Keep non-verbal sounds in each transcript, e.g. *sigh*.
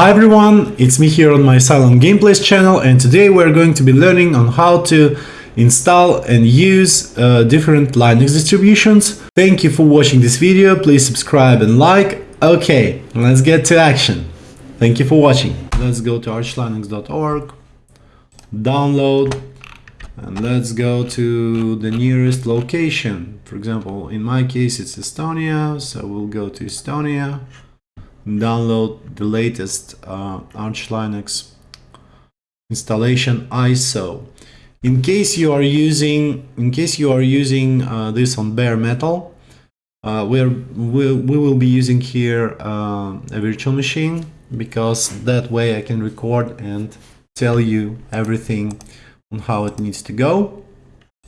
Hi everyone, it's me here on my Silent Gameplays channel and today we're going to be learning on how to install and use uh, different Linux distributions. Thank you for watching this video, please subscribe and like. Okay, let's get to action. Thank you for watching. Let's go to archlinux.org, download, and let's go to the nearest location. For example, in my case it's Estonia, so we'll go to Estonia download the latest uh, Arch Linux installation ISO. In case you are using, in case you are using uh, this on bare metal, uh, we're, we, we will be using here uh, a virtual machine because that way I can record and tell you everything on how it needs to go.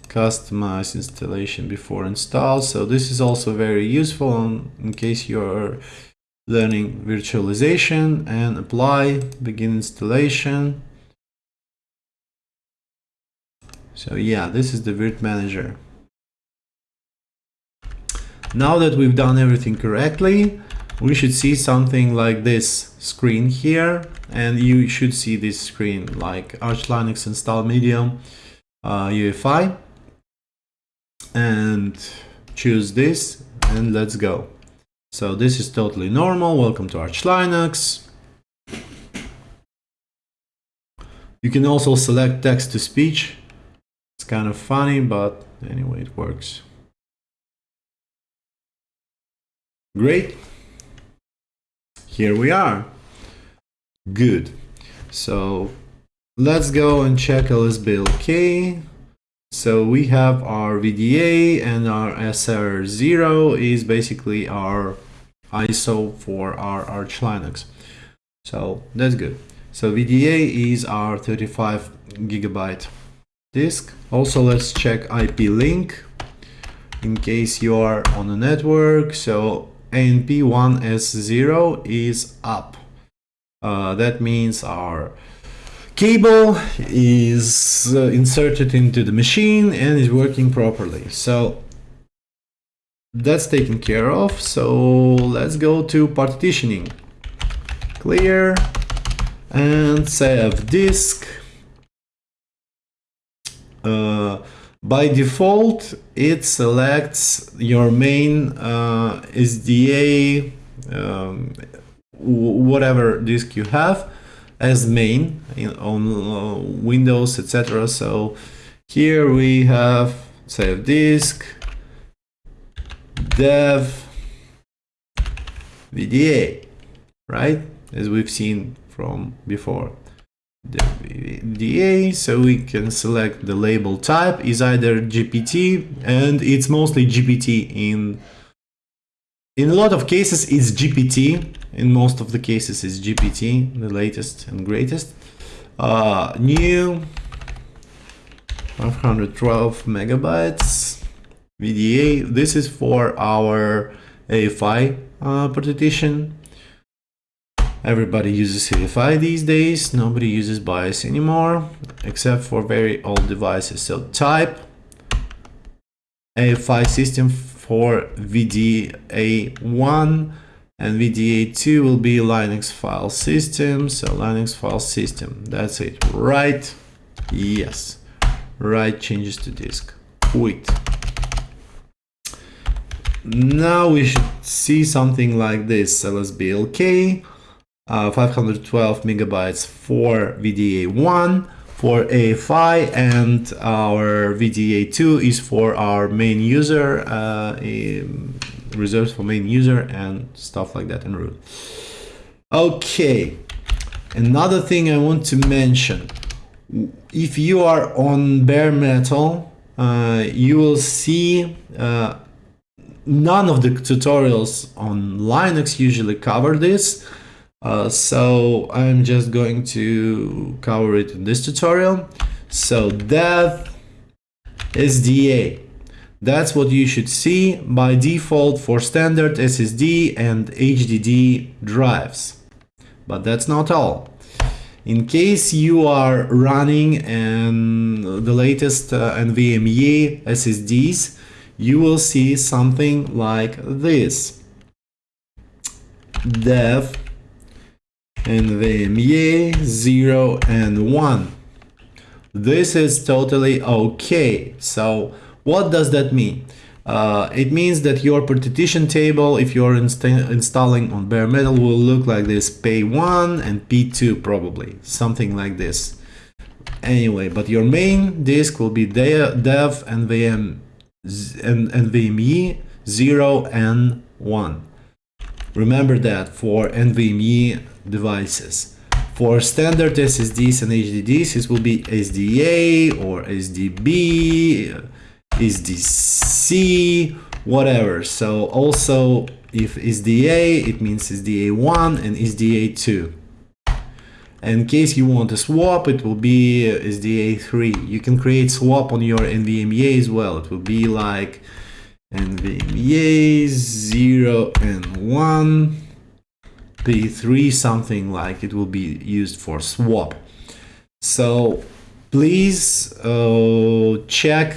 Customize installation before install. So this is also very useful in case you're learning virtualization and apply, begin installation. So yeah, this is the Virt Manager. Now that we've done everything correctly, we should see something like this screen here and you should see this screen like Arch Linux install medium uh, UEFI and choose this and let's go. So this is totally normal. Welcome to Arch Linux. You can also select text to speech. It's kind of funny, but anyway, it works. Great. Here we are. Good. So let's go and check LSBLK. So we have our VDA and our SR0 is basically our ISO for our Arch Linux. So that's good. So VDA is our 35 gigabyte disk. Also, let's check IP link in case you are on a network. So ANP1S0 is up. Uh, that means our cable is uh, inserted into the machine and is working properly. So that's taken care of. So let's go to partitioning. Clear and save disk. Uh, by default, it selects your main uh, SDA, um, whatever disk you have as main in, on uh, Windows, etc. So here we have save disk, dev, VDA, right? As we've seen from before. VDA, so we can select the label type is either GPT and it's mostly GPT in in a lot of cases it's GPT in most of the cases it's GPT the latest and greatest. Uh, new 512 megabytes VDA this is for our AFI uh, partition. Everybody uses AFI these days. Nobody uses BIOS anymore except for very old devices. So type AFI system for VDA1 and VDA2 will be Linux file system. So Linux file system, that's it, right? Yes, write changes to disk, quit. Now we should see something like this, LSBLK, uh, 512 megabytes for VDA1, for AFI and our VDA2 is for our main user, uh, reserved for main user and stuff like that in root. Okay, another thing I want to mention, if you are on bare metal, uh, you will see uh, none of the tutorials on Linux usually cover this. Uh, so I'm just going to cover it in this tutorial. So dev SDA. That's what you should see by default for standard SSD and HDD drives. But that's not all. In case you are running and the latest uh, NVMe SSDs, you will see something like this. Dev NVMe 0 and 1. This is totally okay. So what does that mean? Uh, it means that your partition table, if you're insta installing on bare metal, will look like this P1 and P2 probably, something like this. Anyway, but your main disk will be dev NVM and NVMe 0 and 1. Remember that for NVMe devices. For standard SSDs and HDDs, this will be SDA or SDB, SDC, whatever. So also if SDA, it means SDA1 and SDA2. In case you want to swap, it will be SDA3. You can create swap on your NVMe as well. It will be like NVMe 0 and 1 P3 something like it will be used for swap so please uh, check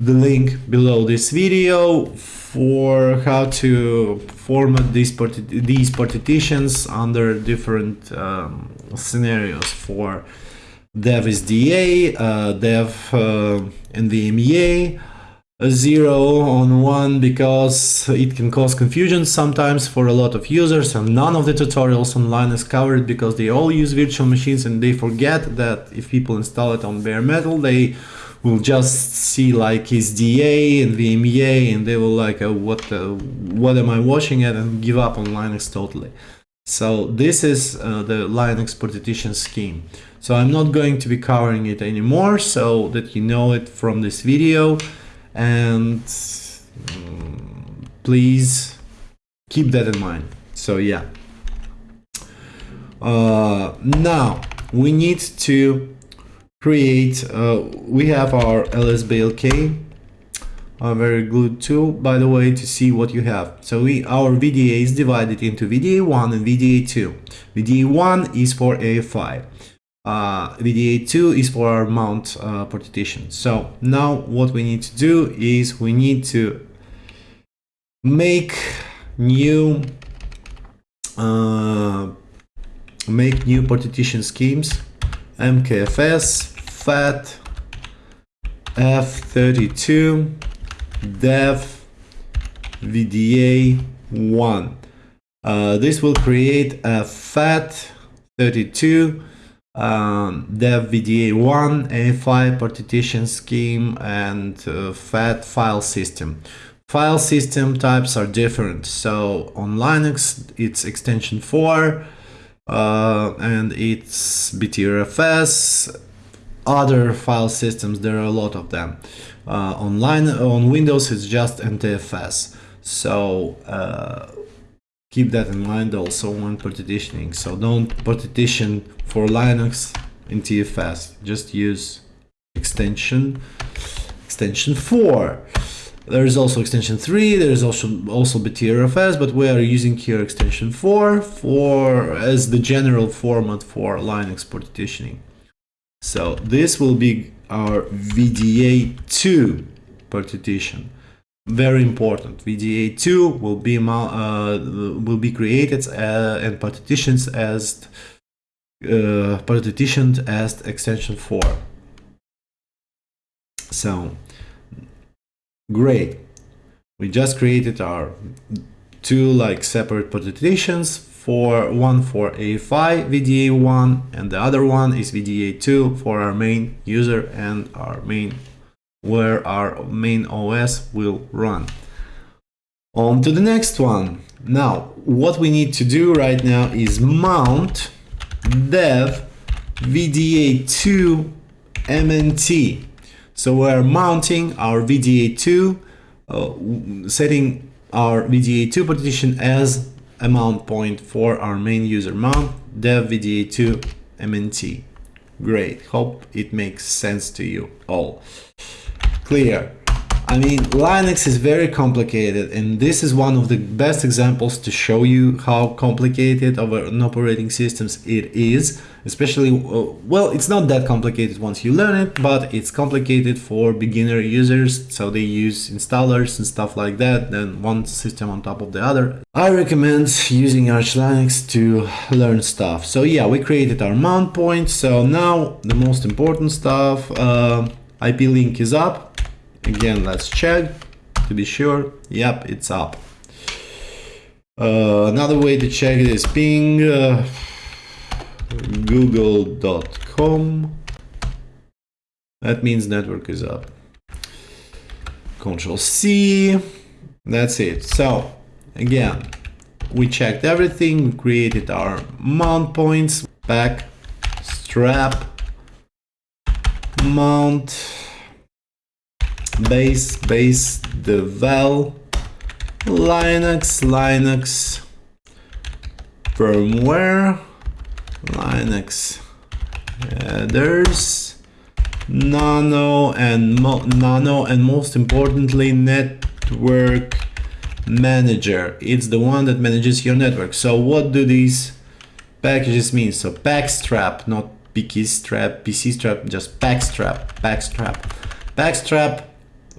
the link below this video for how to format these, parti these partitions under different um, scenarios for dev SDA, uh, dev uh, NVMe, a. Zero on one because it can cause confusion sometimes for a lot of users and none of the tutorials online is covered because they all use virtual machines and they forget that if people install it on bare metal they will just see like SDA and VMEA and they will like uh, what uh, what am I watching at and give up on Linux totally. So this is uh, the Linux partition scheme. So I'm not going to be covering it anymore so that you know it from this video and um, please keep that in mind so yeah uh, now we need to create uh, we have our lsblk a very good tool by the way to see what you have. So we our VDA is divided into VDA1 and VDA2 VDA1 is for AFI uh, VDA2 is for our mount uh, partition. So now what we need to do is we need to make new uh, make new partition schemes MKFS FAT F32 dev VDA 1 uh, this will create a FAT 32 um, dev VDA1, AFI partition scheme, and uh, FAT file system. File system types are different. So on Linux, it's extension 4 uh, and it's BTRFS. Other file systems, there are a lot of them. Uh, online on Windows, it's just NTFS. So uh, keep that in mind also when partitioning. So don't partition for Linux NTFS. Just use extension extension 4. There is also extension 3, there is also also BTRFS, but we are using here extension 4 for as the general format for Linux partitioning. So this will be our VDA2 partition very important. VDA2 will be uh, will be created uh, and partitions as uh, partitioned as extension 4 so great we just created our two like separate partitions for one for AFI VDA1 and the other one is VDA2 for our main user and our main where our main OS will run. On to the next one. Now, what we need to do right now is mount dev VDA2 MNT. So we're mounting our VDA2, uh, setting our VDA2 partition as a mount point for our main user mount dev VDA2 MNT. Great, hope it makes sense to you all clear. I mean, Linux is very complicated, and this is one of the best examples to show you how complicated of an operating systems it is. Especially, uh, well, it's not that complicated once you learn it, but it's complicated for beginner users, so they use installers and stuff like that, then one system on top of the other. I recommend using Arch Linux to learn stuff. So yeah, we created our mount point, so now the most important stuff, uh, IP link is up, Again, let's check to be sure. Yep, it's up. Uh, another way to check it is ping uh, google.com. That means network is up. Control C. That's it. So again, we checked everything. We created our mount points, back, strap, mount, base, base, devel, Linux, Linux, firmware, Linux. Headers, nano and nano and most importantly network manager. It's the one that manages your network. So what do these packages mean? So pacstrap not pk strap pc strap just pacstrap pacstrap pacstrap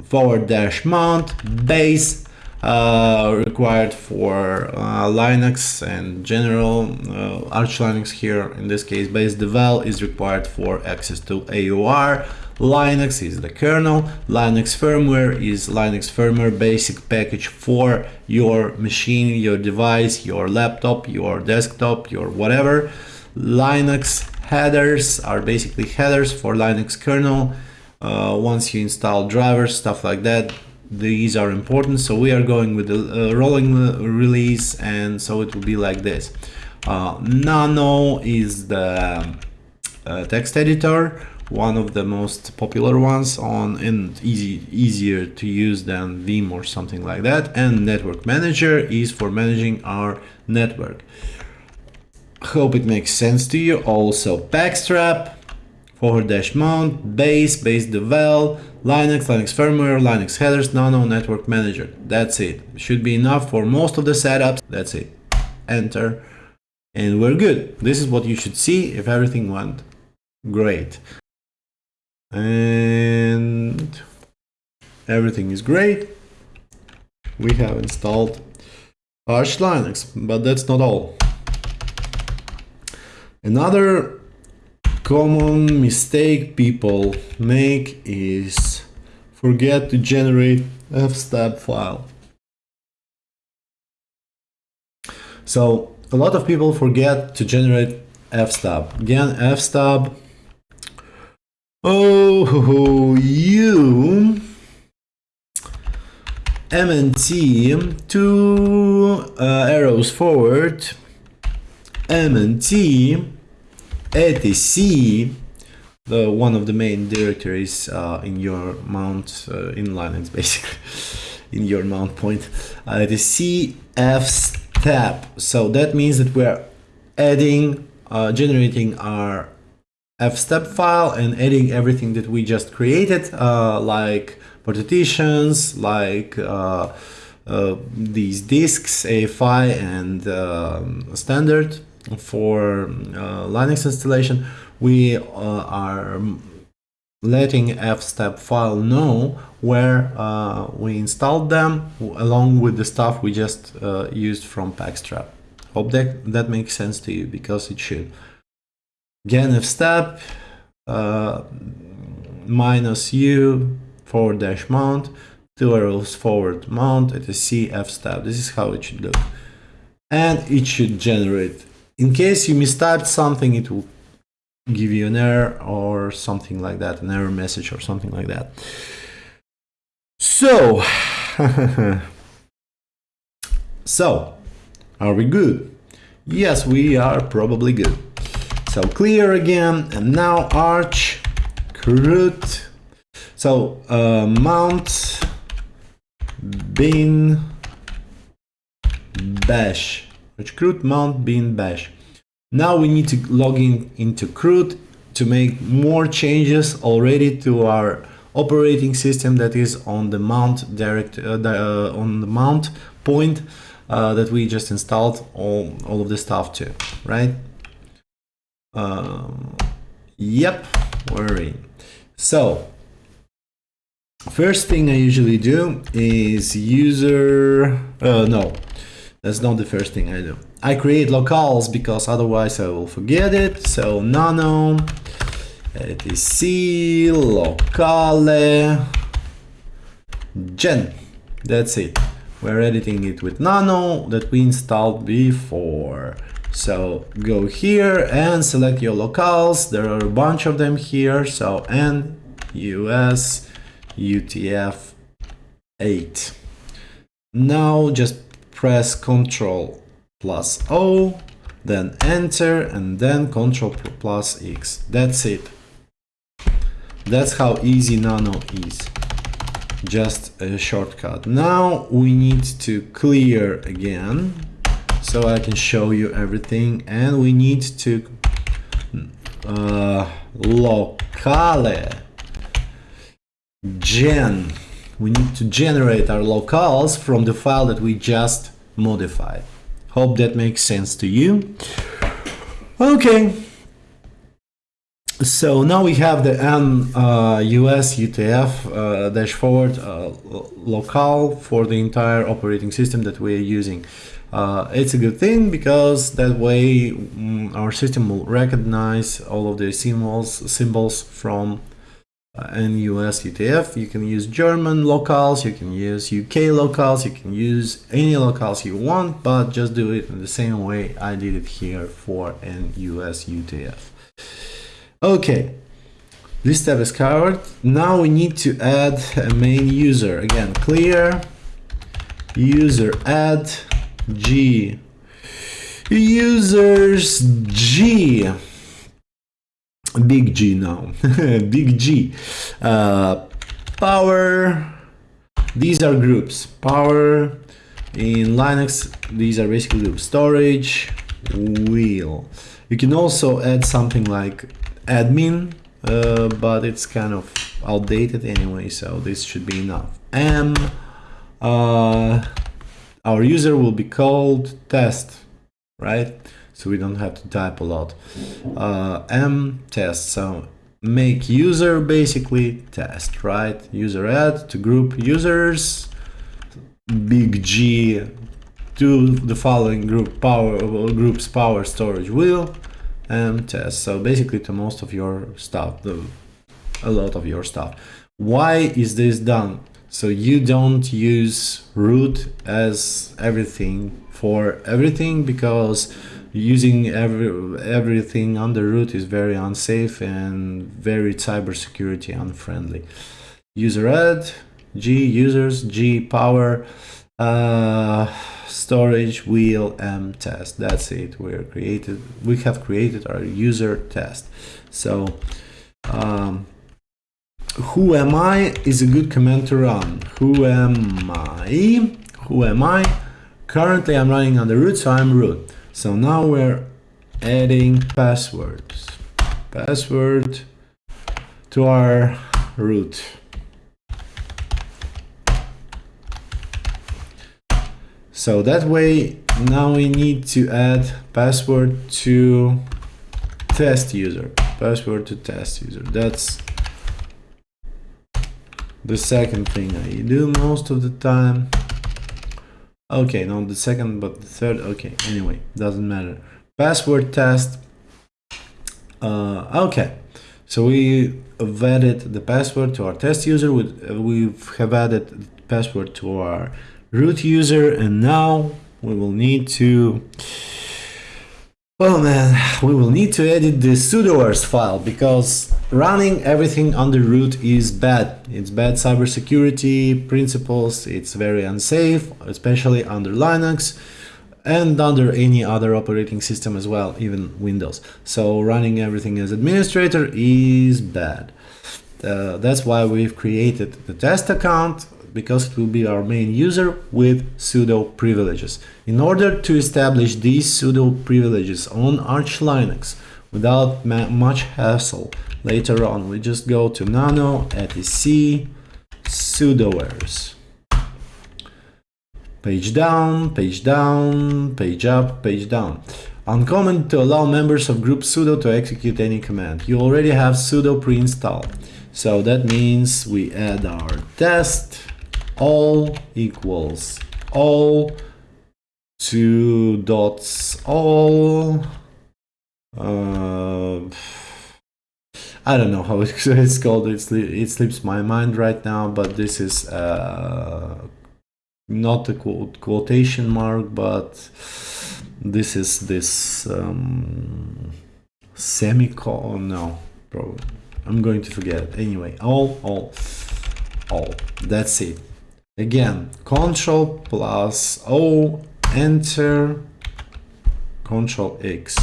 forward dash mount base uh, required for uh, Linux and general uh, Arch Linux here. In this case base devel is required for access to AUR Linux is the kernel. Linux firmware is Linux firmware basic package for your machine your device your laptop your desktop your whatever. Linux headers are basically headers for Linux kernel uh, once you install drivers stuff like that these are important. So we are going with the uh, rolling release and so it will be like this. Uh, nano is the uh, text editor one of the most popular ones on and easy easier to use than vim or something like that. And network manager is for managing our network. Hope it makes sense to you. Also pacstrap forward dash mount, base, base devel, Linux, Linux firmware, Linux headers, nano, network manager. That's it. Should be enough for most of the setups. That's it. Enter. And we're good. This is what you should see if everything went great. And everything is great. We have installed Arch Linux, but that's not all. Another common mistake people make is forget to generate fstab file. So a lot of people forget to generate fstab. Again, fstab. Oh, you MNT two uh, arrows forward. MNT etc the one of the main directories uh, in your mount uh, in Linux basically *laughs* in your mount point. Uh, the cfstab so that means that we're adding uh, generating our fstab file and adding everything that we just created uh, like partitions like uh, these disks AFI and um, standard for uh, Linux installation, we uh, are letting fstab file know where uh, we installed them along with the stuff we just uh, used from pacstrap. Hope that, that makes sense to you because it should. Again, fstab uh, minus u forward dash mount, two arrows forward mount at a c fstab. This is how it should look. And it should generate in case you mistyped something, it will give you an error or something like that, an error message or something like that. So, *laughs* so, are we good? Yes, we are probably good. So clear again, and now arch, root. So uh, mount bin bash which chroot mount bin bash. Now we need to log in into chroot to make more changes already to our operating system that is on the mount direct uh, uh, on the mount point uh, that we just installed all, all of the stuff to, right? Um, yep, in. So, first thing I usually do is user, uh, no, that's not the first thing I do. I create locales because otherwise I will forget it. So nano etc locale gen. That's it. We're editing it with nano that we installed before. So go here and select your locales. There are a bunch of them here. So N, US, UTF 8. Now just press Ctrl plus O, then enter and then Ctrl plus X. That's it. That's how easy Nano is. Just a shortcut. Now we need to clear again so I can show you everything and we need to uh, locale gen we need to generate our locales from the file that we just modified. Hope that makes sense to you. Okay. So now we have the N uh, US UTF uh, dash forward uh, locale for the entire operating system that we're using. Uh, it's a good thing because that way um, our system will recognize all of the symbols symbols from uh, NUS UTF. You can use German locales, you can use UK locales, you can use any locales you want, but just do it in the same way I did it here for NUS UTF. Okay, this step is covered. Now we need to add a main user. Again, clear user add G users G big G now. *laughs* Big G. Uh, power. These are groups. Power in Linux these are basically groups. Storage wheel. You can also add something like admin, uh, but it's kind of outdated anyway, so this should be enough. M, uh, our user will be called test, right? So we don't have to type a lot. Uh, M test, so make user basically test, right? User add to group users, big G to the following group power groups power storage wheel and test. So basically to most of your stuff, the, a lot of your stuff. Why is this done? So you don't use root as everything for everything because using every everything under root is very unsafe and very cybersecurity unfriendly. User add, G users, G power, uh, storage wheel m test. That's it. We're created we have created our user test. So um, who am I is a good command to run. Who am I? Who am I? Currently I'm running on the root so I'm root so now we're adding passwords password to our root So that way, now we need to add password to test user. Password to test user. That's the second thing I do most of the time. Okay, not the second, but the third. Okay, anyway, doesn't matter. Password test. Uh, okay, so we have added the password to our test user. We have added password to our root user and now we will need to well man we will need to edit the sudoers file because running everything under root is bad. It's bad cybersecurity principles. It's very unsafe especially under linux and under any other operating system as well even windows. So running everything as administrator is bad. Uh, that's why we've created the test account because it will be our main user with sudo privileges. In order to establish these sudo privileges on Arch Linux, without much hassle. Later on, we just go to nano etc sudoers. Page down, page down, page up, page down. Uncommon to allow members of group sudo to execute any command. You already have sudo pre-installed. So that means we add our test all equals all two dots all uh, I don't know how *laughs* it's called. It's, it slips my mind right now but this is uh, not a quote, quotation mark but this is this um, semicolon. No probably I'm going to forget anyway all all all. That's it. Again control plus o enter control x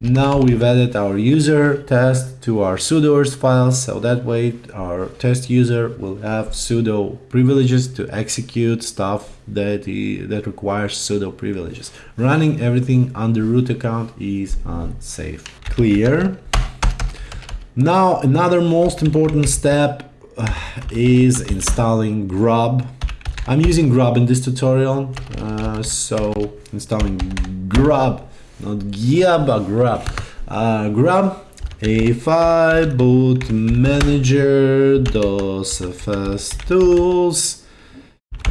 now we've added our user test to our sudoers file so that way our test user will have sudo privileges to execute stuff that he, that requires sudo privileges. Running everything under root account is unsafe. Clear? Now another most important step uh, is installing grub. I'm using grub in this tutorial uh, so installing grub not but Grab. uh, grub a5 boot manager dos fs tools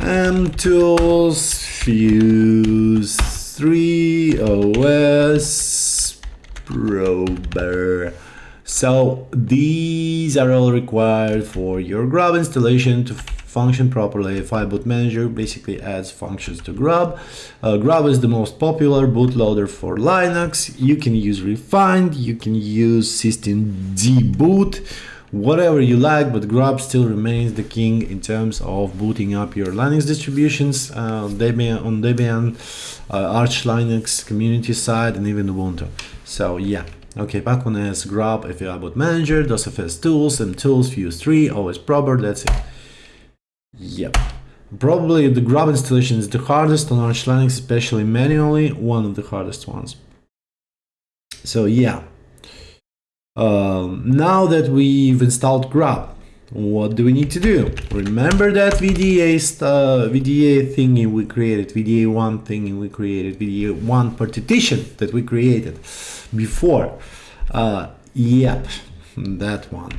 m tools fuse 3 os prober so these are all required for your grub installation to function properly. A5 boot manager basically adds functions to grub. Uh, grub is the most popular bootloader for Linux. You can use rEFInd, you can use systemd boot, whatever you like, but grub still remains the king in terms of booting up your Linux distributions uh, Debian, on Debian, uh, Arch Linux community side, and even Ubuntu. So yeah, Okay, back on as grub FAI boot manager, DOSFS tools, and tools, Fuse 3, OS prober, that's it. Yep. Probably the grub installation is the hardest on Arch Linux, especially manually, one of the hardest ones. So yeah. Um, now that we've installed grub, what do we need to do? Remember that VDA, uh, VDA thingy we created, VDA1 thingy we created, VDA1 partition that we created before. Uh, yep, that one.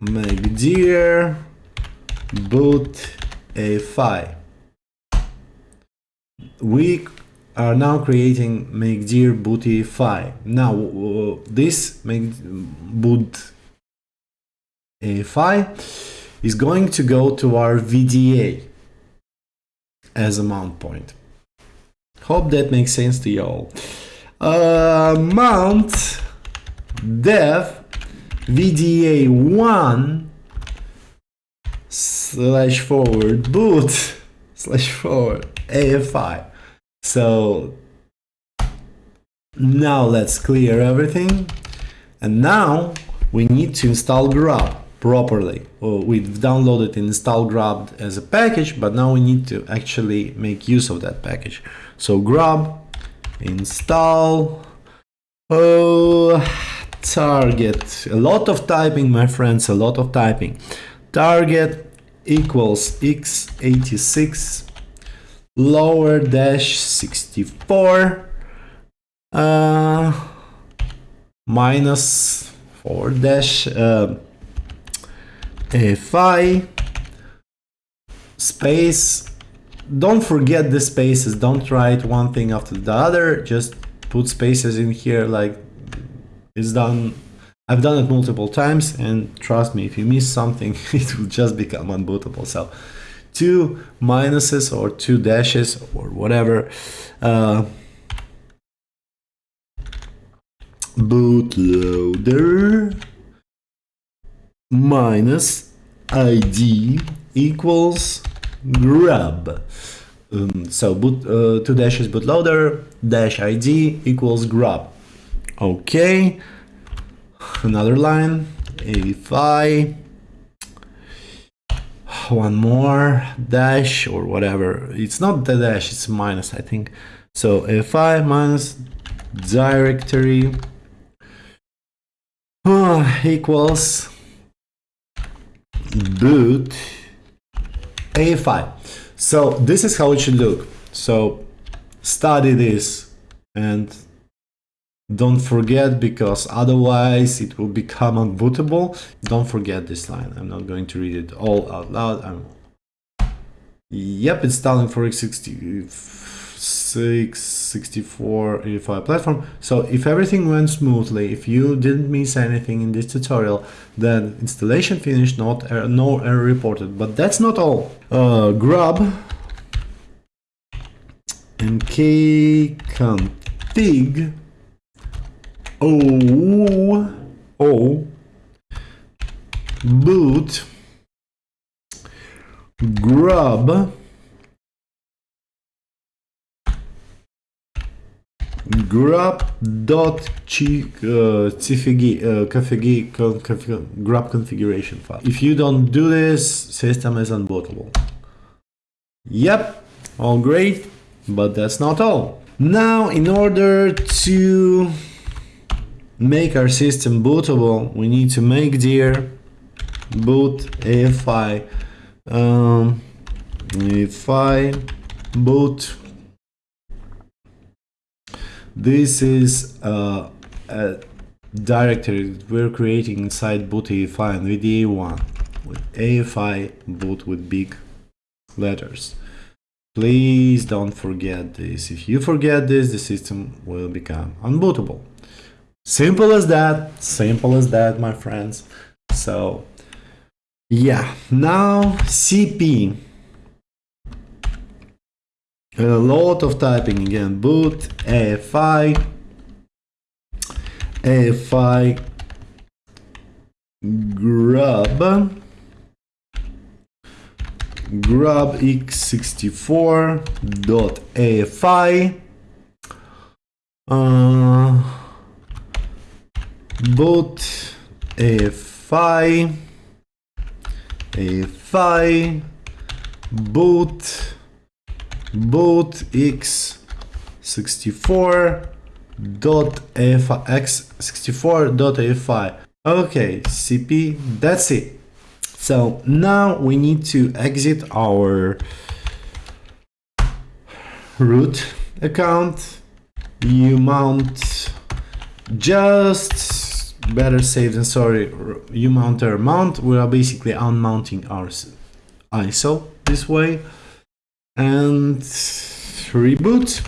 Make dear boot a5. We are now creating make dear booty file. Now uh, this make boot a is going to go to our VDA as a mount point. Hope that makes sense to you all. Uh, mount dev VDA1 slash forward boot *laughs* slash forward AFI. So now let's clear everything. And now we need to install grub properly. We've downloaded and installed grub as a package, but now we need to actually make use of that package. So grub install oh target a lot of typing my friends a lot of typing target equals x86 lower dash 64 uh, minus 4 dash uh, fi space don't forget the spaces don't write one thing after the other just put spaces in here like it's done I've done it multiple times and trust me, if you miss something, *laughs* it will just become unbootable. So two minuses or two dashes or whatever. Uh, bootloader minus id equals grub. Um, so boot, uh, two dashes bootloader dash id equals grub. Okay another line, a one more dash or whatever. It's not the dash, it's minus, I think. So a minus directory uh, equals boot AFI. So this is how it should look. So study this and don't forget because otherwise it will become unbootable. Don't forget this line. I'm not going to read it all out loud. I'm Yep, installing for x66, 64, 85 platform. So if everything went smoothly, if you didn't miss anything in this tutorial, then installation finished, not no error reported. But that's not all. Uh, grub mkconfig o o boot grub grub dot uh, uh, grub configuration file. If you don't do this, system is unbootable. Yep, all great, but that's not all. Now, in order to make our system bootable, we need to make dir boot AFI um, AFI boot this is uh, a directory that we're creating inside boot AFI and VDA1 with AFI boot with big letters. Please don't forget this. If you forget this, the system will become unbootable. Simple as that, simple as that, my friends. So, yeah, now CP. And A lot of typing again. Boot, AFI, AFI, grub, grub x64.afi, uh, boot, AFI, AFI, boot, boot x64 dot x64 dot afi okay cp that's it. So now we need to exit our root account. You mount just better safe than sorry you mount our mount we are basically unmounting our iso this way and reboot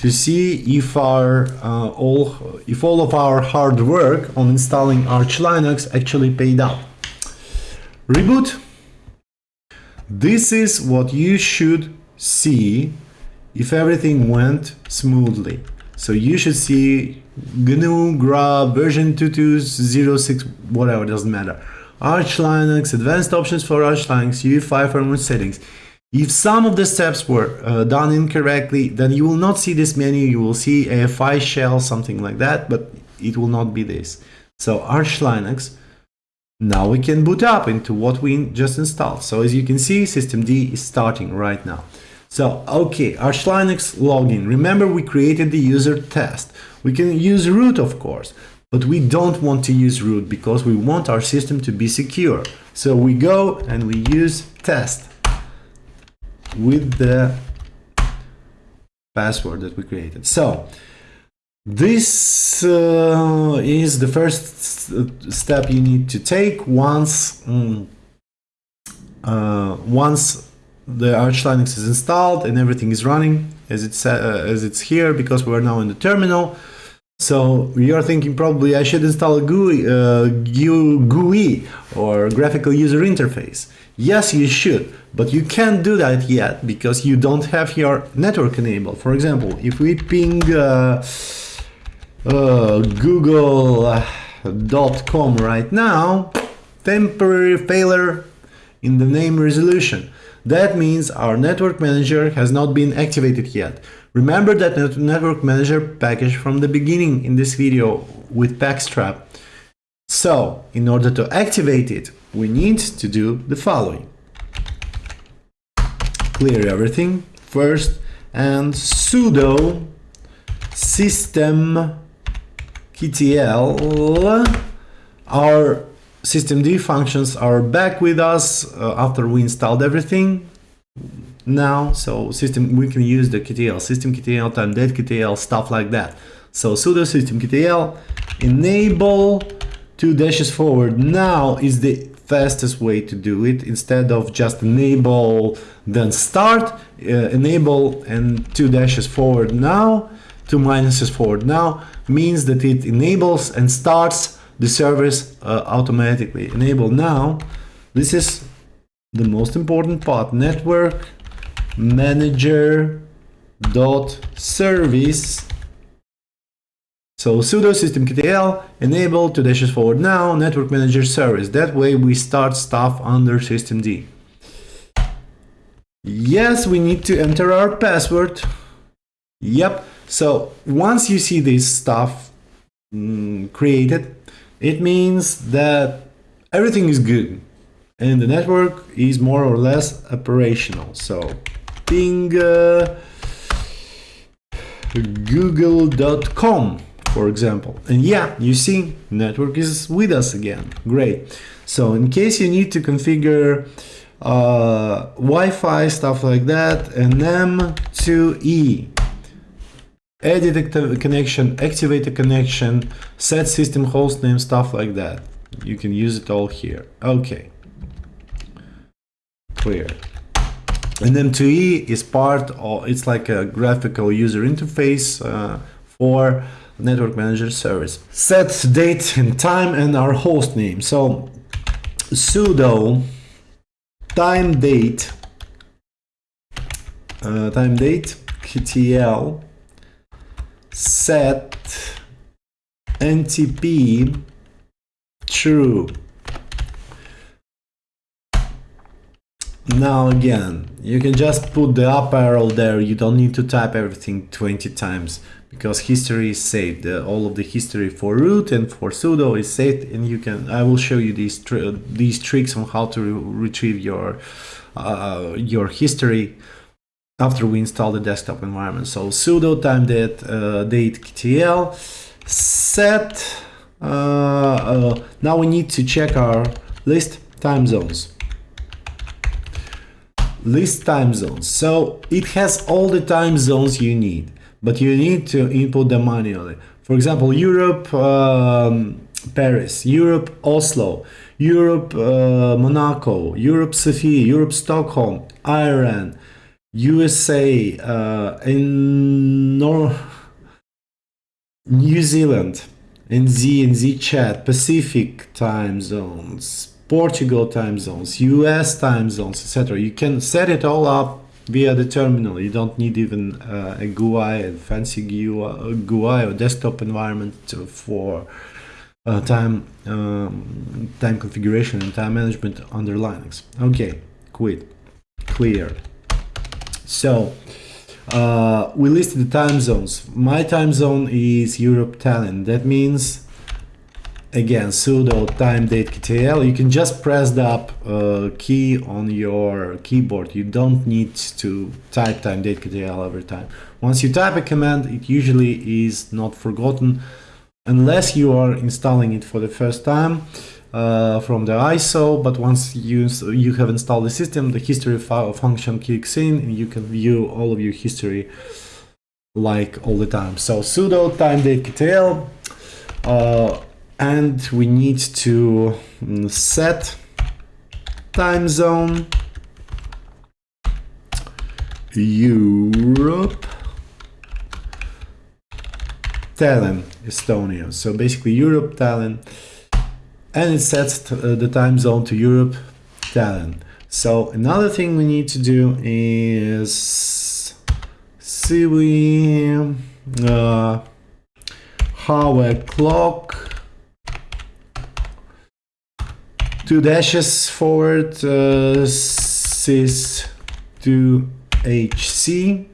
to see if our uh, all if all of our hard work on installing Arch Linux actually paid out. Reboot. This is what you should see if everything went smoothly. So you should see GNU, Grub, version 2206, whatever, doesn't matter. Arch Linux, advanced options for Arch Linux, UEFI firmware settings. If some of the steps were uh, done incorrectly, then you will not see this menu. You will see AFI shell, something like that, but it will not be this. So Arch Linux, now we can boot up into what we just installed. So as you can see, systemd is starting right now. So, okay, Arch Linux login. Remember we created the user test. We can use root, of course, but we don't want to use root because we want our system to be secure. So we go and we use test with the password that we created. So this uh, is the first step you need to take once um, uh, once the Arch Linux is installed and everything is running as it's uh, as it's here because we're now in the terminal. So you're thinking probably I should install a GUI, uh, GUI or graphical user interface. Yes, you should, but you can't do that yet because you don't have your network enabled. For example, if we ping uh, uh, google.com right now, temporary failure in the name resolution. That means our network manager has not been activated yet. Remember that network manager package from the beginning in this video with Pacstrap. So, in order to activate it, we need to do the following. Clear everything first and sudo system ktl our systemd functions are back with us uh, after we installed everything now so system we can use the ktl systemctl, time date ktl stuff like that. So sudo systemctl enable two dashes forward. Now is the fastest way to do it. Instead of just enable then start uh, enable and two dashes forward now two minuses forward now means that it enables and starts the service uh, automatically. Enable now. This is the most important part. Network manager dot service. So sudo systemctl enable two dashes forward now network manager service. That way we start stuff under systemd yes we need to enter our password. Yep. So once you see this stuff mm, created it means that everything is good and the network is more or less operational. So ping uh, google.com for example and yeah you see network is with us again great so in case you need to configure uh, Wi-Fi stuff like that and M2E edit a connection, activate a connection, set system host name, stuff like that. You can use it all here. Okay. Clear. And M2E is part of, it's like a graphical user interface uh, for network manager service. Set date and time and our host name. So sudo time date, uh, time date, ktl set ntp true. Now again, you can just put the up arrow there, you don't need to type everything 20 times because history is saved. Uh, all of the history for root and for sudo is saved and you can, I will show you these, tr these tricks on how to re retrieve your, uh, your history after we install the desktop environment. So sudo time date, uh, date ktl set. Uh, uh, now we need to check our list time zones. List time zones. So it has all the time zones you need, but you need to input them manually. For example, Europe, um, Paris, Europe, Oslo, Europe, uh, Monaco, Europe, Sofia, Europe, Stockholm, Iran, USA, uh, in Nor New Zealand, in NZ and Z chat, Pacific time zones, Portugal time zones, US time zones, etc. You can set it all up via the terminal. You don't need even uh, a GUI, a fancy GUI, or desktop environment for uh, time um, time configuration and time management under Linux. Okay, quit, clear. So uh, we listed the time zones. My time zone is Europe Tallinn. That means again sudo timedatectl. You can just press the up uh, key on your keyboard. You don't need to type timedatectl every time. Once you type a command, it usually is not forgotten unless you are installing it for the first time uh, from the ISO, but once you, you have installed the system, the history file function kicks in and you can view all of your history like all the time. So sudo timedatectl uh, and we need to mm, set time zone Europe Tallinn, Estonia. So basically Europe, Tallinn, and it sets uh, the time zone to Europe, Tallinn. So another thing we need to do is see we uh, how a clock two dashes forward uh, sys to HC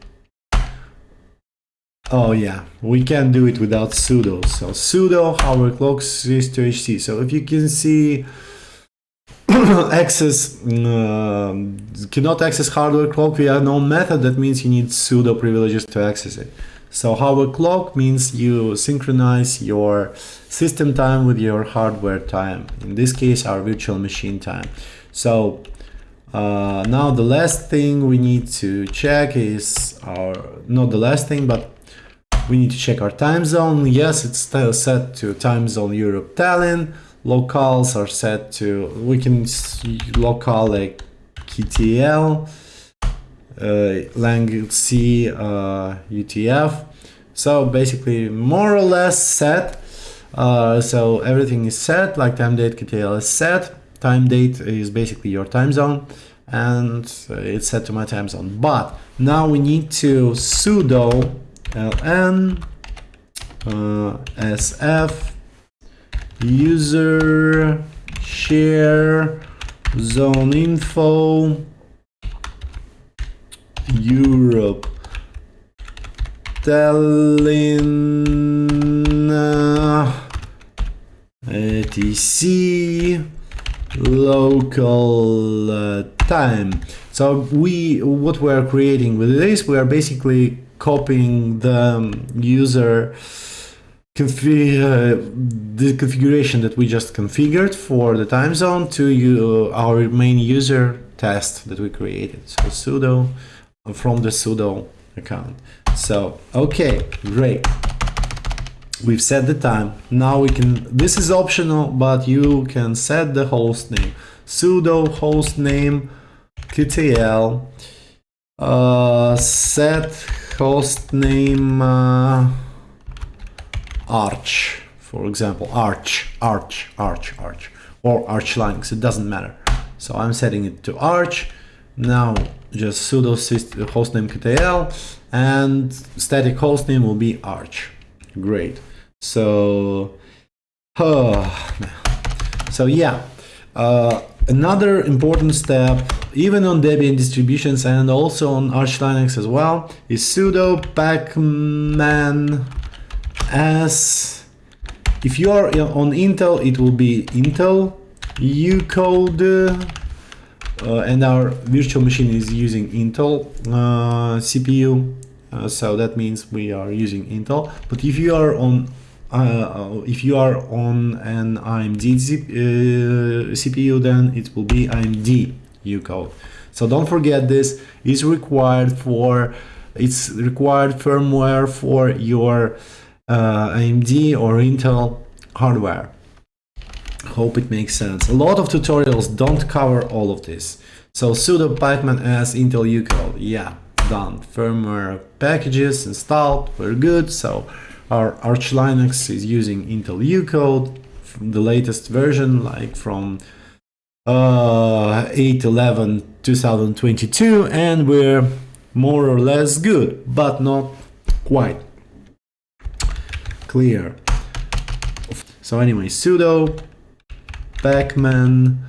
Oh yeah, we can do it without sudo. So sudo hardware clock sys to HC. So if you can see *coughs* access uh, cannot access hardware clock via no method, that means you need sudo privileges to access it. So hour clock means you synchronize your system time with your hardware time. In this case, our virtual machine time. So uh, now the last thing we need to check is our, not the last thing, but we need to check our time zone. Yes, it's still set to time zone Europe Tallinn. Locals are set to, we can local like KTL lang C uh, UTF. So basically more or less set. Uh, so everything is set, like timedatectl is set. Time date is basically your time zone and it's set to my time zone. But now we need to sudo ln uh, sf user share zone info Europe, Tallinn, etc, local uh, time. So we, what we are creating with this, we are basically copying the user config, uh, the configuration that we just configured for the time zone to you, our main user test that we created. So sudo from the sudo account. So, okay, great. We've set the time. Now we can, this is optional, but you can set the host name. sudo host name ktl uh, set host name uh, arch, for example, arch, arch, arch, arch, or arch linux, it doesn't matter. So I'm setting it to arch. Now just sudo hostnamectl and static hostname will be arch. Great. So, *sighs* so yeah, uh, another important step, even on Debian distributions and also on Arch Linux as well, is sudo pacman s. If you are on Intel, it will be Intel ucode and our virtual machine is using Intel uh, CPU uh, so that means we are using Intel. But if you are on uh, if you are on an AMD CPU then it will be AMD ucode so don't forget this. Is required for it's required firmware for your AMD or Intel hardware Hope it makes sense. A lot of tutorials don't cover all of this. So sudo pacman as Intel ucode. Yeah, done. Firmware packages installed. We're good. So our Arch Linux is using Intel ucode the latest version, like from uh, 8.11 2022, and we're more or less good, but not quite clear. So anyway, sudo Pacman.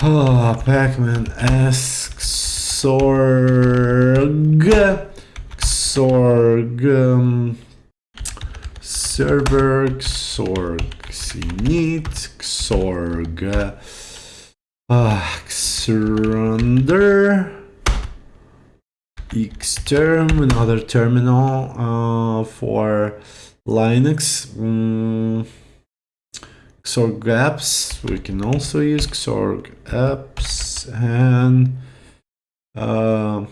Oh, Pacman asks Xorg. Xorg. Um, server. Xorg. Init. Xorg. Uh, Xrender. Xterm, another terminal uh, for Linux. Mm. Xorg apps, we can also use Xorg apps and uh,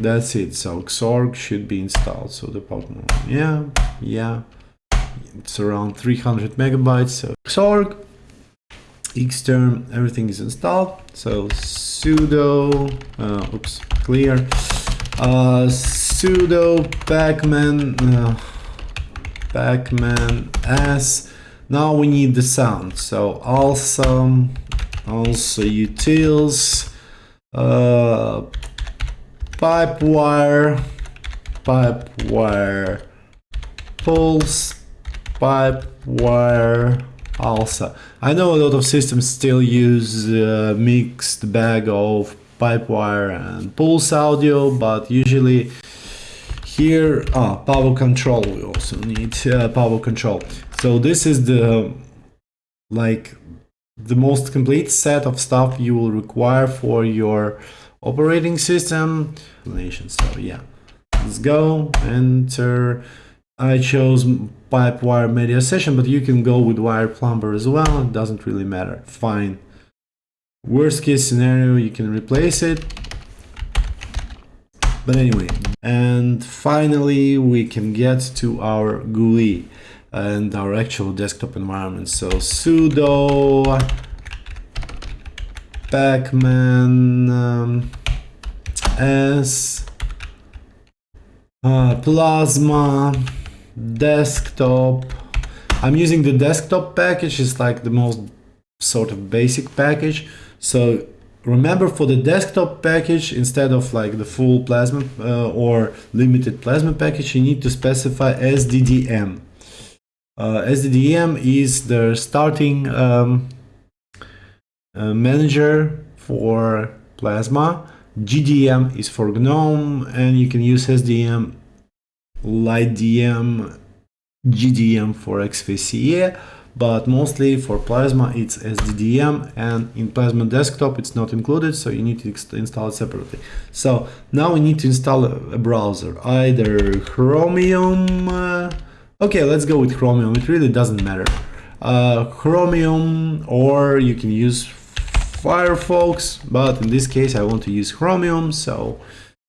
that's it. So Xorg should be installed. So the partner, yeah, yeah, it's around 300 megabytes. So Xorg, Xterm, everything is installed. So sudo, uh, oops, clear, uh, sudo pacman, uh, pacman s now we need the sound. So also, alsa utils, uh, pipe wire, pipe wire, pulse, pipe wire, alsa. I know a lot of systems still use a mixed bag of pipe wire and pulse audio, but usually here, ah, pavucontrol, we also need uh, pavucontrol. So this is the like the most complete set of stuff you will require for your operating system. So yeah, let's go, enter. I chose pipe wire media session, but you can go with wire plumber as well. It doesn't really matter. Fine. Worst case scenario, you can replace it. But anyway, and finally we can get to our GUI and our actual desktop environment. So sudo pacman um, s uh, plasma desktop. I'm using the desktop package. It's like the most sort of basic package. So remember for the desktop package, instead of like the full plasma uh, or limited plasma package, you need to specify SDDM. Uh, SDDM is the starting um, uh, manager for plasma. GDM is for GNOME and you can use SDM, LightDM, GDM for XFCE but mostly for Plasma it's SDDM and in Plasma Desktop it's not included so you need to install it separately. So now we need to install a, browser, either Chromium, uh, okay let's go with Chromium, it really doesn't matter. Uh, Chromium or you can use Firefox, but in this case I want to use Chromium so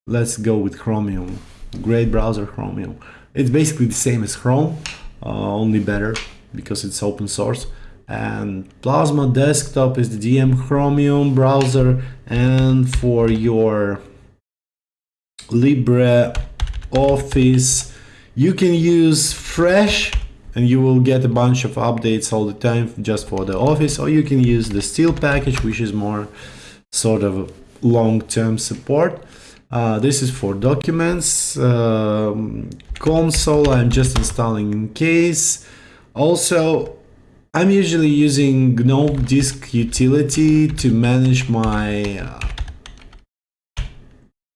let's go with Chromium, great browser Chromium. It's basically the same as Chrome, uh, only better because it's open source. And Plasma Desktop is the DM Chromium browser. And for your LibreOffice you can use Fresh and you will get a bunch of updates all the time just for the office. Or you can use the Still package which is more sort of long-term support. Uh, this is for documents, um, console I'm just installing in case also, I'm usually using GNOME disk utility to manage my uh,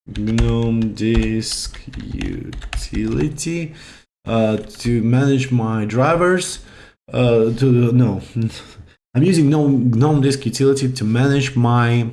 GNOME disk utility uh, to manage my drivers. Uh, to no, *laughs* I'm using GNOME, GNOME disk utility to manage my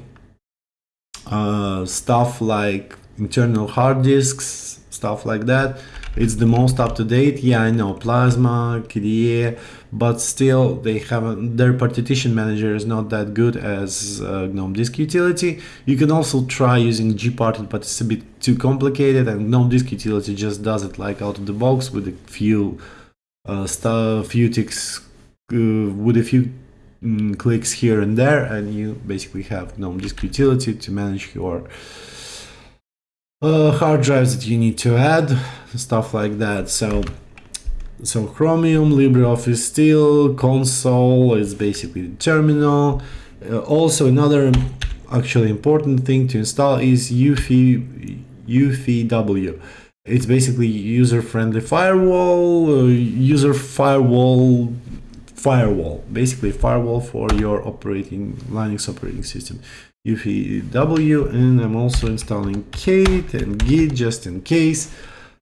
uh, stuff like internal hard disks, stuff like that it's the most up-to-date. Yeah i know. Plasma kde but still they haven't their partition manager is not that good as uh, gnome disk utility. You can also try using gparted but it's a bit too complicated and gnome disk utility just does it like out of the box with a few uh, stuff few ticks uh, with a few mm, clicks here and there and you basically have gnome disk utility to manage your uh, hard drives that you need to add, stuff like that. So, so Chromium, LibreOffice Still, console is basically the terminal. Uh, also, another actually important thing to install is UFW. It's basically user-friendly firewall, uh, user firewall, firewall, basically firewall for your operating Linux operating system. UFW and I'm also installing Kate and Git just in case.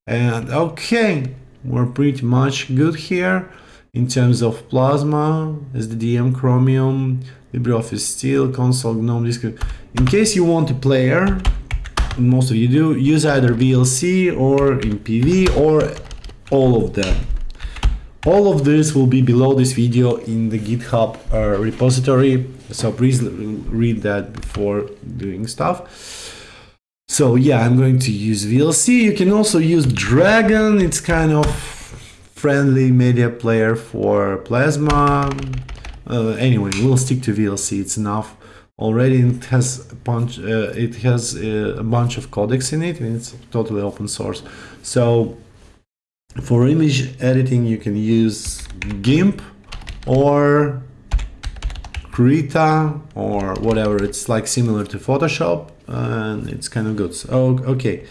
And okay, we're pretty much good here in terms of Plasma, SDDM, Chromium, LibreOffice Still, Console, GNOME, Disk. In case you want a player, most of you do, use either VLC or MPV or all of them. All of this will be below this video in the GitHub uh, repository, so please read that before doing stuff. So yeah, I'm going to use VLC. You can also use Dragon. It's kind of friendly media player for Plasma. Uh, anyway, we'll stick to VLC. It's enough. Already it has a bunch. Uh, it has uh, a bunch of codecs in it, and it's totally open source. So for image editing, you can use GIMP or Krita or whatever. It's like similar to Photoshop and it's kind of good. So, okay.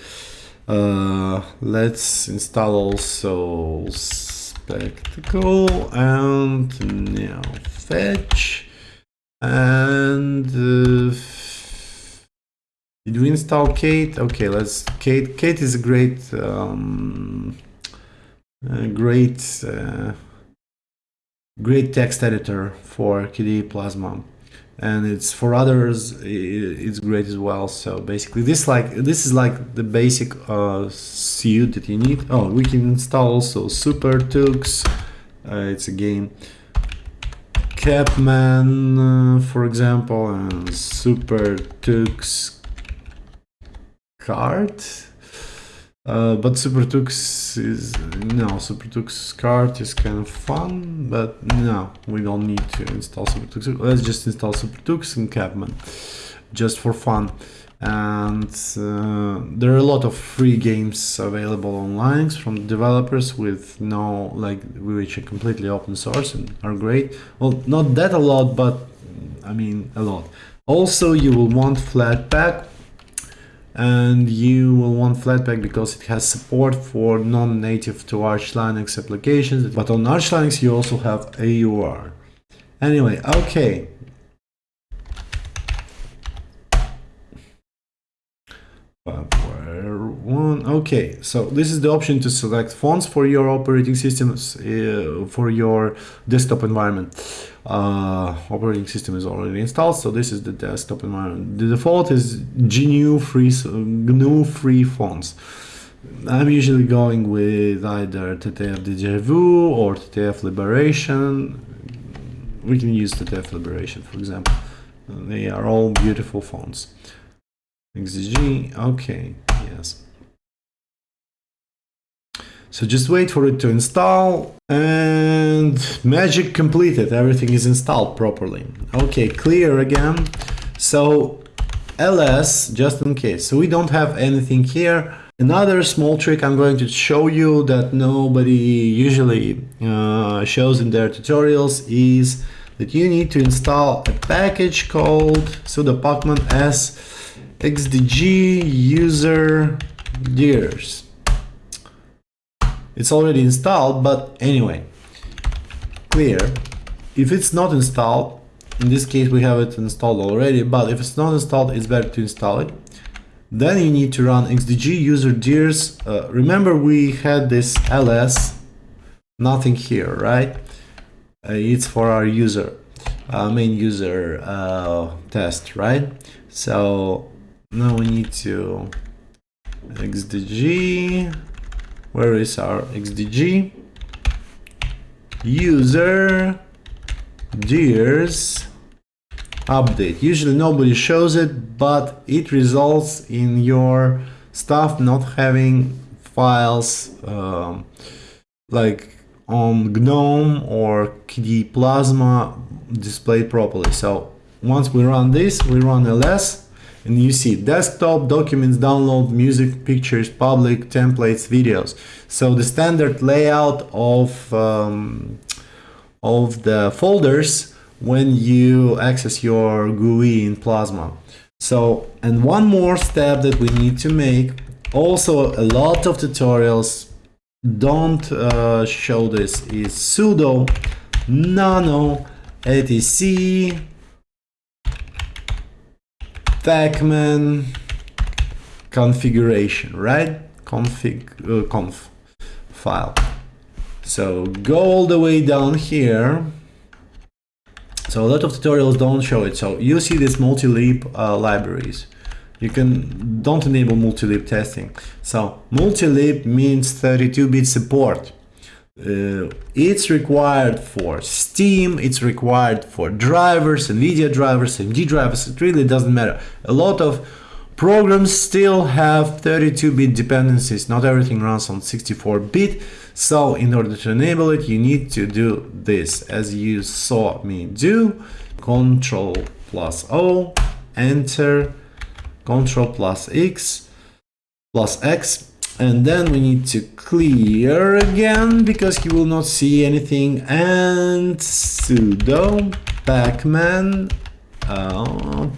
Uh, let's install also Spectacle and now fetch and uh, did we install Kate? Okay, let's Kate. Kate is a great um, great uh, great text editor for KDE Plasma. and it's for others it's great as well. So basically this like this is like the basic uh, suite that you need. Oh we can install also super tux. Uh, it's a game. Kapman uh, for example and super tux card uh, but SuperTux is no SuperTuxKart is kind of fun, but no, we don't need to install SuperTux. Let's just install SuperTux and Kapman, just for fun. And uh, there are a lot of free games available online from developers with no like which are completely open source and are great. Well, not that a lot, but I mean a lot. Also, you will want Flatpak and you will want Flatpak because it has support for non-native to Arch Linux applications, but on Arch Linux you also have AUR. Anyway, okay. One. Okay, so this is the option to select fonts for your operating systems uh, for your desktop environment uh, operating system is already installed so this is the desktop environment. The default is GNU free GNU free fonts. I'm usually going with either TTF DejaVu or TTF Liberation. We can use TTF Liberation for example. They are all beautiful fonts. XDG okay yes so just wait for it to install and magic completed. Everything is installed properly. Okay, clear again. So ls, just in case. So we don't have anything here. Another small trick I'm going to show you that nobody usually uh, shows in their tutorials is that you need to install a package called sudo pacman s xdg user dirs it's already installed, but anyway, clear. If it's not installed, in this case we have it installed already, but if it's not installed, it's better to install it. Then you need to run xdg user dirs. Uh, remember we had this ls, nothing here, right? Uh, it's for our user, uh, main user uh, test, right? So now we need to xdg where is our xdg user dirs update usually nobody shows it but it results in your stuff not having files um, like on GNOME or KDE Plasma displayed properly. So once we run this, we run ls and you see desktop, documents, download, music, pictures, public, templates, videos. So the standard layout of, um, of the folders when you access your GUI in Plasma. So, and one more step that we need to make, also a lot of tutorials don't uh, show this, is sudo nano etc pacman configuration, right? Config, uh, conf file. So go all the way down here. So a lot of tutorials don't show it. So you see these multilib uh, libraries. You can don't enable multilib testing. So multilib means 32-bit support. Uh, it's required for Steam, it's required for drivers, NVIDIA drivers, AMD drivers, it really doesn't matter. A lot of programs still have 32-bit dependencies, not everything runs on 64-bit, so in order to enable it, you need to do this, as you saw me do, Control plus O, Enter, Control plus X, plus X, and then we need to clear again because he will not see anything. And sudo pacman uh,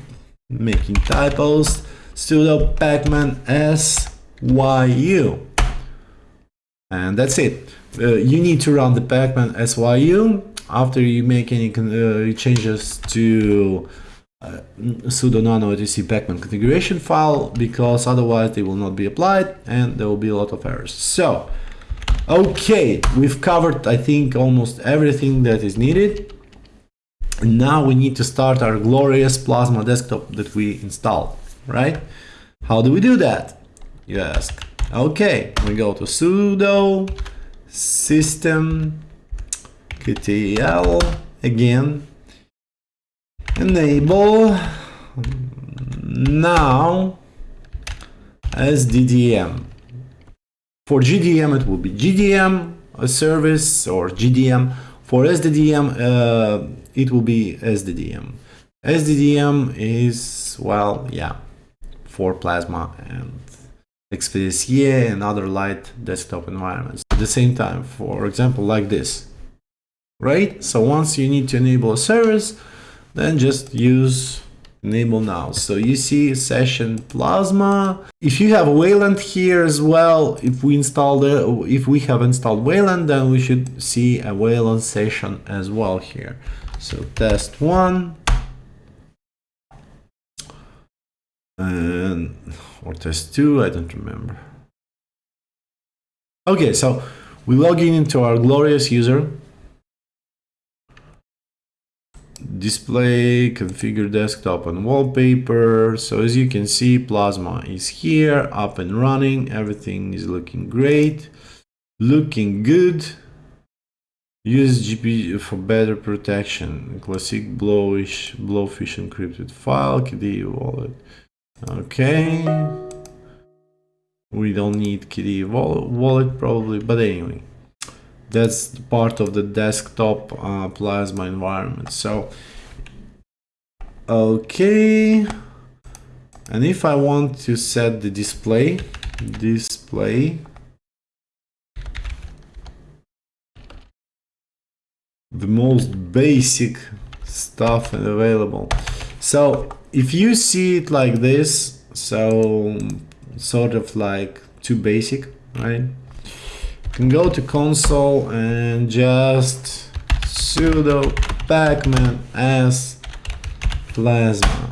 making typos sudo pacman syu and that's it. Uh, you need to run the pacman syu after you make any uh, changes to uh, sudo nano etc pacman configuration file because otherwise they will not be applied and there will be a lot of errors so okay we've covered i think almost everything that is needed now we need to start our glorious Plasma desktop that we installed, right? How do we do that? You ask. Okay, we go to sudo system ktl again enable now sddm for gdm it will be gdm a service or gdm for sddm uh, it will be sddm sddm is well yeah for plasma and XFCE and other light desktop environments. At the same time for example like this right? So once you need to enable a service then just use enable now. So you see session plasma. If you have wayland here as well if we install the if we have installed wayland then we should see a wayland session as well here. So test one. And or test two i don't remember. Okay so we log in into our glorious user display configure desktop and wallpaper. So as you can see plasma is here up and running. Everything is looking great. Looking good. Use gpg for better protection. Classic blowish blowfish encrypted file KDE Wallet. Okay. We don't need KDE Wallet probably but anyway that's part of the desktop uh, plasma environment. So okay. And if I want to set the display display. The most basic stuff available. So if you see it like this so sort of like too basic right can go to console and just sudo pacman as plasma.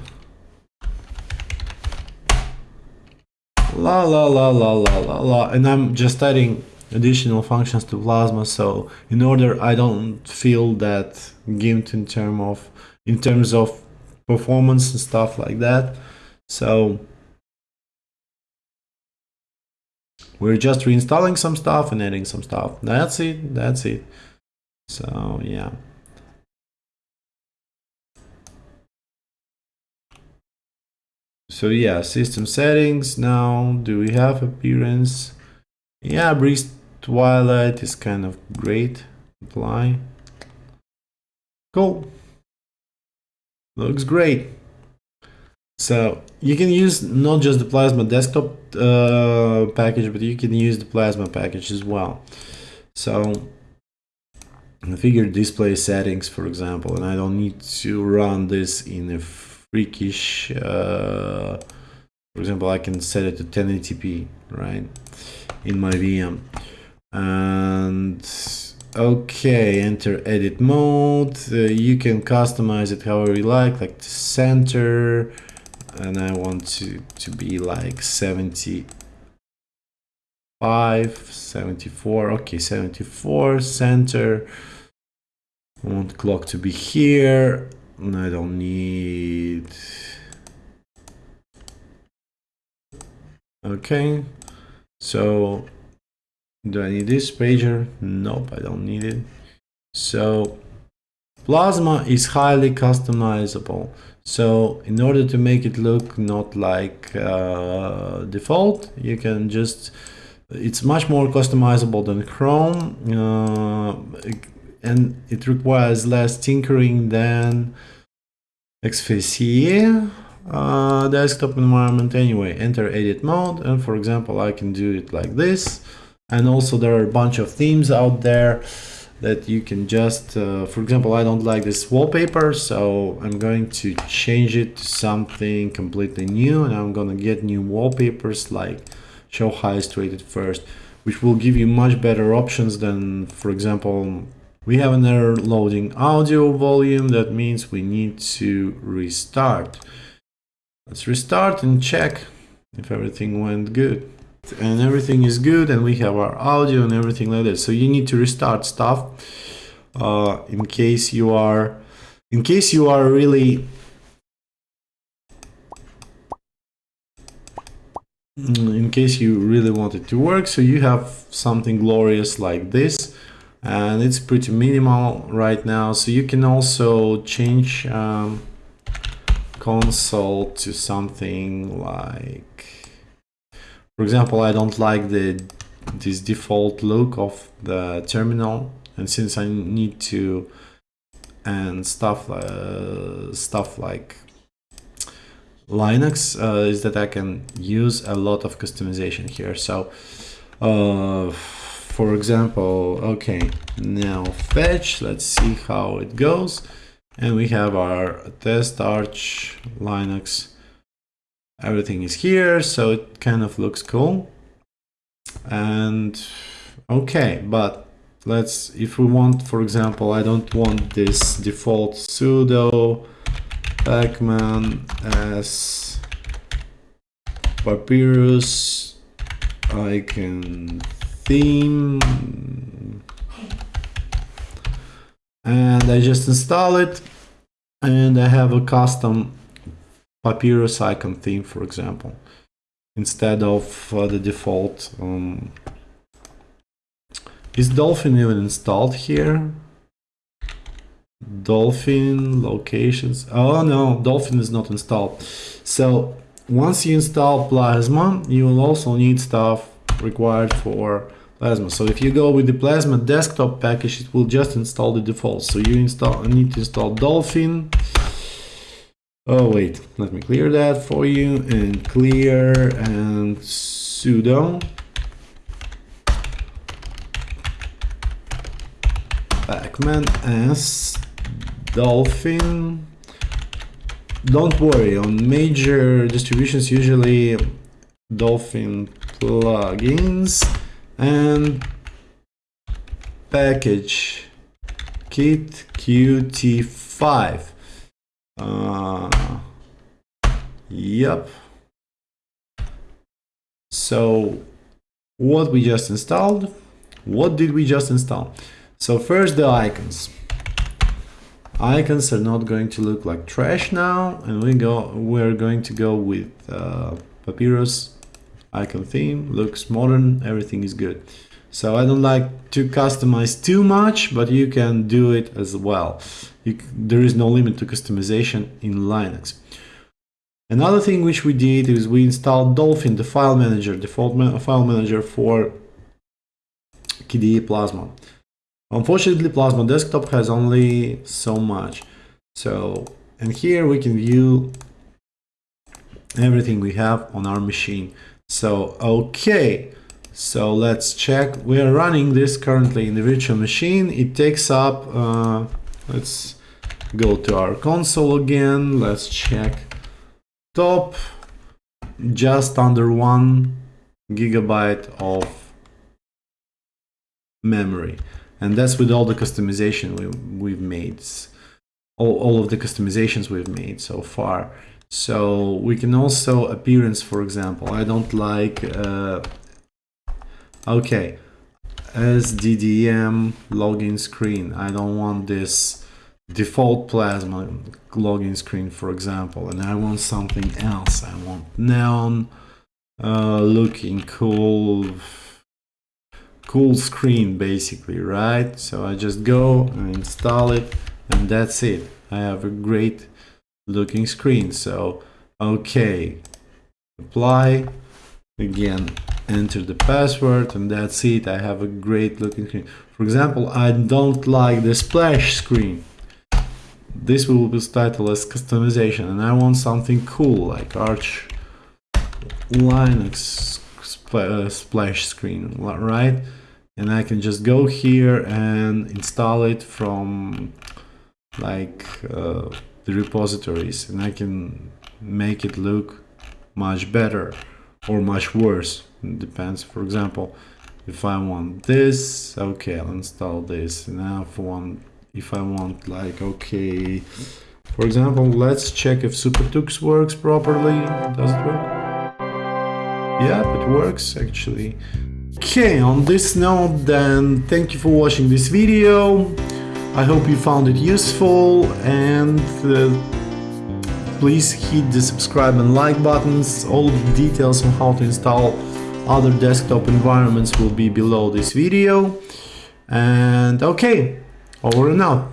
La la la la la la la. And I'm just adding additional functions to plasma so in order I don't feel that gimped in term of in terms of performance and stuff like that. So We're just reinstalling some stuff and adding some stuff. That's it. That's it. So yeah. So yeah, system settings now. Do we have appearance? Yeah, Breeze Twilight is kind of great. Apply. Cool. Looks great. So you can use not just the Plasma desktop uh, package, but you can use the Plasma package as well. So configure display settings, for example, and I don't need to run this in a freakish, uh, for example, I can set it to 1080p, right, in my VM. And okay, enter edit mode. Uh, you can customize it however you like, like the center, and I want to, to be like 75, 74, okay, 74, center. I want clock to be here, and I don't need... Okay, so do I need this pager? Nope, I don't need it. So Plasma is highly customizable. So in order to make it look not like uh, default, you can just, it's much more customizable than Chrome uh, and it requires less tinkering than XFCE uh, desktop environment anyway. Enter edit mode and for example, I can do it like this. And also there are a bunch of themes out there that you can just, uh, for example, I don't like this wallpaper, so I'm going to change it to something completely new and I'm gonna get new wallpapers like show highest rated first, which will give you much better options than, for example, we have an error loading audio volume. That means we need to restart. Let's restart and check if everything went good and everything is good and we have our audio and everything like that. So you need to restart stuff uh, in case you are in case you are really in case you really want it to work. So you have something glorious like this and it's pretty minimal right now. So you can also change um, console to something like for example I don't like the this default look of the terminal and since I need to and stuff uh, stuff like Linux uh, is that I can use a lot of customization here. So, uh, for example, okay, neofetch, let's see how it goes. And we have our test arch Linux. Everything is here, so it kind of looks cool. And okay, but let's, if we want, for example, I don't want this default sudo Pacman as Papirus. I can theme. And I just install it. And I have a custom Papirus icon theme for example instead of uh, the default um, is Dolphin even installed here Dolphin locations. Oh no, Dolphin is not installed. So once you install Plasma, you will also need stuff required for Plasma. So if you go with the Plasma desktop package, it will just install the default. So you install need to install Dolphin. Oh wait, let me clear that for you and clear and sudo. Pacman as Dolphin. Don't worry, on major distributions, usually Dolphin plugins and package kit qt5 uh, yep. So what we just installed? What did we just install? So first the icons. Icons are not going to look like trash now and we go we're going to go with uh, papirus icon theme looks modern everything is good. So I don't like to customize too much but you can do it as well you, there is no limit to customization in Linux another thing which we did is we installed Dolphin the file manager default ma file manager for KDE Plasma Unfortunately, Plasma Desktop has only so much. So, and here we can view everything we have on our machine. So, okay, so let's check. We are running this currently in the virtual machine. It takes up, uh, let's go to our console again. Let's check top, just under one gigabyte of memory. And that's with all the customization we, we've made. All, all of the customizations we've made so far. So we can also appearance for example. I don't like uh, okay SDDM login screen I don't want this default plasma login screen for example and I want something else I want neon uh, looking cool cool screen basically, right? So I just go and install it and that's it. I have a great looking screen. So, okay, apply, again, enter the password and that's it. I have a great looking screen. For example, I don't like the splash screen. This will be titled as customization and I want something cool like Arch Linux splash screen, right? and I can just go here and install it from like uh, the repositories and I can make it look much better or much worse it depends for example if I want this okay I'll install this now if I want if I want like okay for example let's check if SuperTux works properly does it work yeah it works actually Okay, on this note then, thank you for watching this video. I hope you found it useful and uh, please hit the subscribe and like buttons. All the details on how to install other desktop environments will be below this video. And okay, over and out.